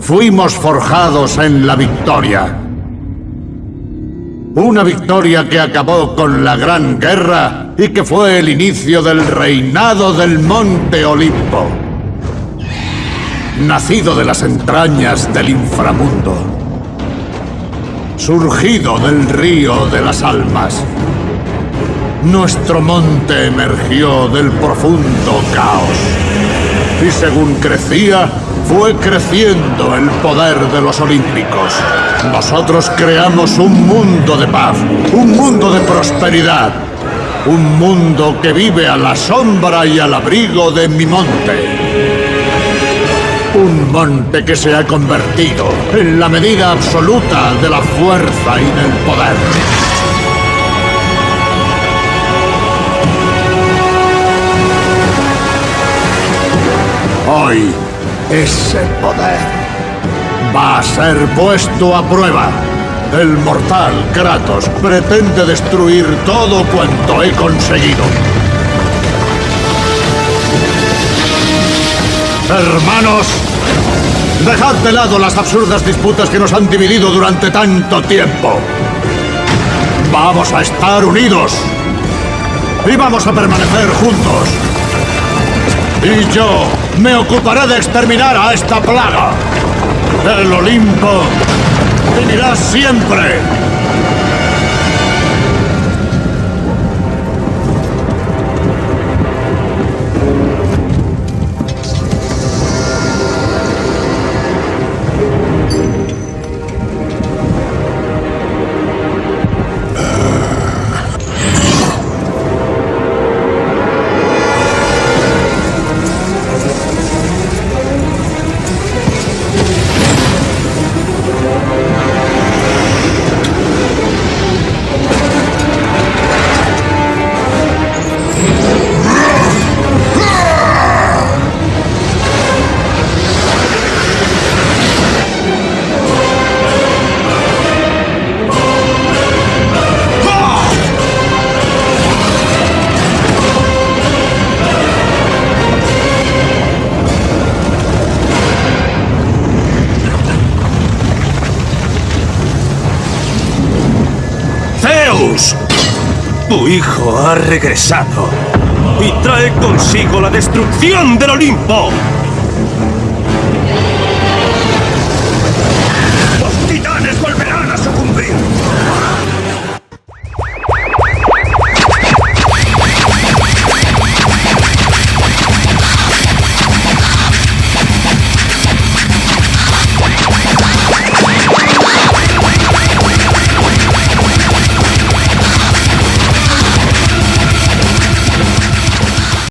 Fuimos forjados en la victoria. Una victoria que acabó con la Gran Guerra y que fue el inicio del reinado del Monte Olimpo. Nacido de las entrañas del inframundo. Surgido del río de las almas. Nuestro monte emergió del profundo caos. Y según crecía, fue creciendo el poder de los olímpicos. Nosotros creamos un mundo de paz, un mundo de prosperidad, un mundo que vive a la sombra y al abrigo de mi monte. Un monte que se ha convertido en la medida absoluta de la fuerza y del poder. Hoy, ese poder va a ser puesto a prueba. El mortal Kratos pretende destruir todo cuanto he conseguido. Hermanos, dejad de lado las absurdas disputas que nos han dividido durante tanto tiempo. Vamos a estar unidos. Y vamos a permanecer juntos. Y yo me ocuparé de exterminar a esta plaga. El Olimpo vivirá siempre. Tu hijo ha regresado y trae consigo la destrucción del Olimpo.